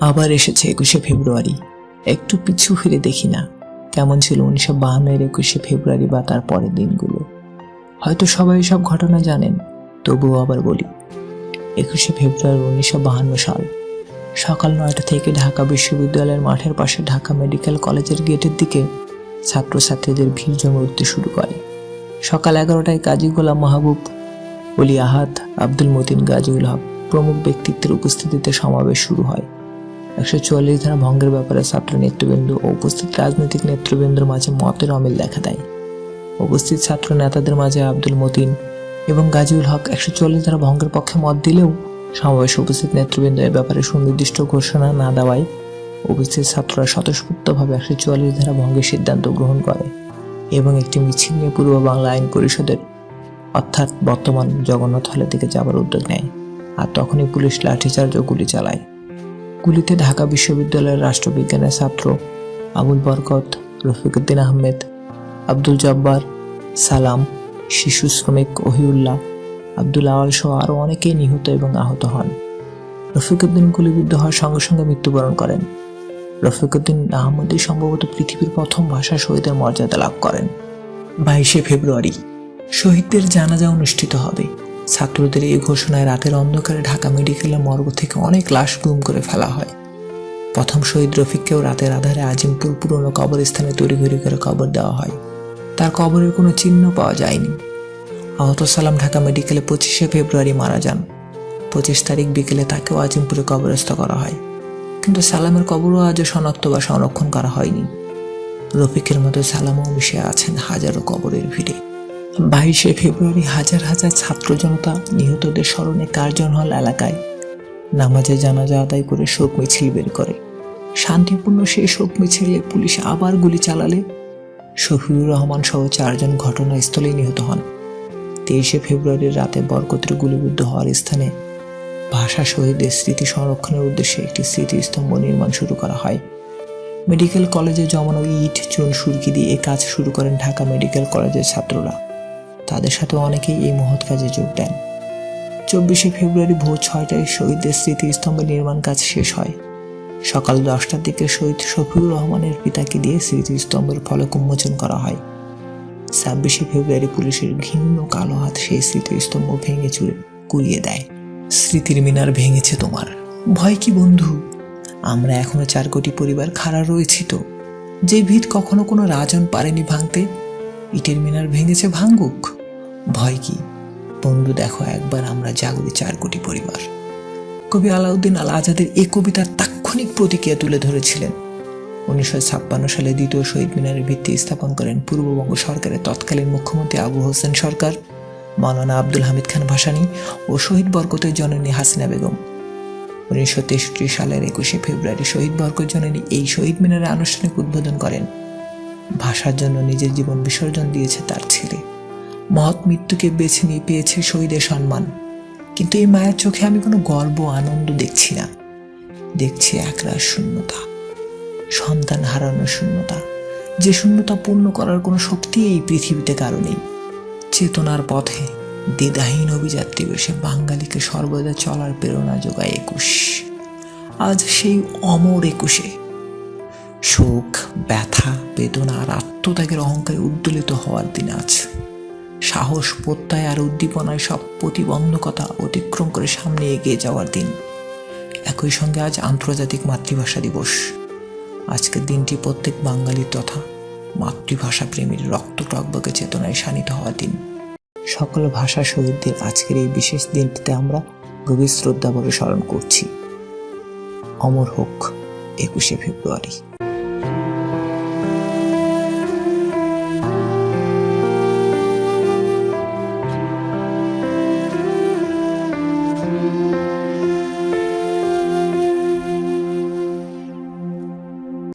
আবার এসেছে একুশে ফেব্রুয়ারি। একটু পিছু ফিরে দেখি না, কেমন ছিল উনিশশো বাহান্নের একুশে ফেব্রুয়ারি বা তার পরের দিনগুলো। হয়তো সবাই সব ঘটনা জানেন, তবুও আবার বলি, একুশে ফেব্রুয়ারি উনিশশো বাহান্ন সাল। সকাল নয়টা থেকে ঢাকা বিশ্ববিদ্যালয়ের মাঠের পাশে ঢাকা মেডিকেল কলেজের গেটের দিকে ছাত্রছাত্রীদের ভিড় জমে উঠতে শুরু করে। সকাল এগারোটায় কাজী গোলাম মাহবুব অলি আহাদ, আব্দুল মতিন, গাজীউল হক প্রমুখ ব্যক্তিত্বের উপস্থিতিতে সমাবেশ শুরু হয়। একশো চুয়াল্লিশ ধারা ভঙ্গের ব্যাপারে ছাত্র নেতৃবৃন্দ ও উপস্থিত রাজনৈতিক নেতৃবৃন্দের মাঝে মতের অমিল দেখা দেয়। উপস্থিত ছাত্র নেতাদের মাঝে আব্দুল মতিন এবং গাজীউল হক একশো চুয়াল্লিশ ধারা ভঙ্গের পক্ষে মত দিলেও সমাবেশে উপস্থিত নেতৃবৃন্দ এ ব্যাপারে সুনির্দিষ্ট ঘোষণা না দেওয়ায় উপস্থিত ছাত্ররা স্বতঃস্ফূর্তভাবে একশো চুয়াল্লিশ ধারা ভঙ্গের সিদ্ধান্ত গ্রহণ করে এবং একটি মিছিল নিয়ে পূর্ব বাংলা আইন পরিষদের, অর্থাৎ বর্তমান জগন্নাথ হলের দিকে যাবার উদ্যোগ নেয়। আর তখনই পুলিশ লাঠিচার্জ ও গুলি চালায়। গুলিতে ঢাকা বিশ্ববিদ্যালয়ের রাষ্ট্রবিজ্ঞানের ছাত্র আবুল বরকত, রফিকুদ্দিন আহমেদ, আব্দুল জব্বার, সালাম, শিশু শ্রমিক ওহিউল্লাহ, আব্দুল আওয়াল সহ আরও অনেকেই নিহত এবং আহত হন। রফিকুদ্দিন গুলিবিদ্ধ হওয়ার সঙ্গে সঙ্গে মৃত্যুবরণ করেন। রফিকুদ্দিন আহমদই সম্ভবত পৃথিবীর প্রথম ভাষা শহীদের মর্যাদা লাভ করেন। বাইশে ফেব্রুয়ারি, শহীদদের জানাজা অনুষ্ঠিত হবে। ছাত্রদের এই ঘোষণায় রাতের অন্ধকারে ঢাকা মেডিকেলের মর্গ থেকে অনেক লাশ গুম করে ফেলা হয়। প্রথম শহীদ রফিককেও রাতের আধারে আজিমপুর পুরনো কবরস্থানে তড়িঘড়ি করে কবর দেওয়া হয়। তার কবরের কোনো চিহ্ন পাওয়া যায়নি। আহত সালাম ঢাকা মেডিকেলে পঁচিশে ফেব্রুয়ারি মারা যান। পঁচিশ তারিখ বিকেলে তাকেও আজিমপুরে কবরস্থ করা হয়। কিন্তু সালামের কবরও আজও শনাক্ত বা সংরক্ষণ করা হয়নি। রফিকের মতো সালামও মিশে আছেন হাজারো কবরের ভিড়ে। বাইশে ফেব্রুয়ারি হাজার হাজার ছাত্র জনতা নিহতদের স্মরণে কার্জন হল এলাকায়। নামাজে জানাজা আদায় করে শোক মিছিল বের করে। শান্তিপূর্ণ সেই শোক মিছিলে পুলিশ আবার গুলি চালালে। শফিউর রহমান সহ চারজন ঘটনাস্থলেই নিহত হন। তেইশে ফেব্রুয়ারির রাতে বরকতের গুলিবিদ্ধ হওয়ার স্থানে ভাষা শহীদদের স্মৃতি সংরক্ষণের উদ্দেশ্যে একটি স্মৃতিস্তম্ভ নির্মাণ শুরু করা হয়। মেডিকেল কলেজে জমানো ইট, চুন, সুরকি দিয়ে এই কাজ শুরু করেন ঢাকা মেডিকেল কলেজের ছাত্ররা। তাদের সাথে অনেকেই এই মহৎ কাজে যোগ দেন। চব্বিশে ফেব্রুয়ারি ভোর ছয়টায় শহীদদের স্মৃতিস্তম্ভের নির্মাণ কাজ শেষ হয়। সকাল দশটার দিকে শহীদ শফিউর রহমানের পিতাকে দিয়ে স্মৃতিস্তম্ভের ফলক উন্মোচন করা হয়। ছাব্বিশে ফেব্রুয়ারি পুলিশের ঘিন্ন কালো হাত সেই স্মৃতিস্তম্ভ ভেঙে চুরে কুড়িয়ে দেয়। স্মৃতির মিনার ভেঙেছে তোমার। ভয় কি বন্ধু? আমরা এখনও চার কোটি পরিবার খাড়া রয়েছি তো। যে ভিত কখনো কোনো রাজন পারেনি ভাঙতে, ইটের মিনার ভেঙেছে ভাঙ্গুক ভয় কি? বন্ধু, দেখো, একবার আমরা জাগরি চার কোটি পরিবার। কবি আলাউদ্দিন আল আজাদের এই কবিতার তাৎক্ষণিক প্রতিক্রিয়া তুলে ধরেছিলেন। উনিশশো ছাপ্পান্ন সালে দ্বিতীয় শহীদ মিনারের ভিত্তি স্থাপন করেন পূর্ববঙ্গ সরকারের তৎকালীন মুখ্যমন্ত্রী আবু হোসেন সরকার, মাওলানা আব্দুল হামিদ খান ভাসানী ও শহীদ বরকতের জননী হাসিনা বেগম। উনিশশো তেষট্টি সালের একুশে ফেব্রুয়ারি শহীদ বরকত জননী এই শহীদ মিনারের আনুষ্ঠানিক উদ্বোধন করেন। ভাষার জন্য নিজের জীবন বিসর্জন দিয়েছে তার ছেলে। মহৎ মৃত্যুকে বেছে নিয়ে পেয়েছে শহীদের সম্মান। কিন্তু এই মায়ের চোখে আমি কোনো গর্ব আনন্দ দেখছি না। দেখছি একরাশ শূন্যতা, সন্তান হারানোর শূন্যতা। যে শূন্যতা পূর্ণ করার কোনো শক্তি এই পৃথিবীতে কারও নেই। চেতনার পথে দ্বিধাহীন অভিযাত্রী বেশে বাঙালিকে সর্বদা চলার প্রেরণা যোগায় একুশ। আজ সেই অমর একুশে। শোক, ব্যথা, বেদনা আর আত্মত্যাগের অহংকারে উদ্দোলিত হওয়ার দিন আজ। সাহস, প্রত্যয় আর উদ্দীপনায় সব প্রতিবন্ধকতা অতিক্রম করে সামনে এগিয়ে যাওয়ার দিন। একই সঙ্গে আজ আন্তর্জাতিক মাতৃভাষা দিবস। আজকের দিনটি প্রত্যেক বাঙালির তথা মাতৃভাষা প্রেমীর রক্ত টকবকে চেতনায় শানিত হওয়ার দিন। সকল ভাষা শহীদদের আজকের এই বিশেষ দিনটিতে আমরা গভীর শ্রদ্ধা ভরে স্মরণ করছি। অমর হোক একুশে ফেব্রুয়ারি।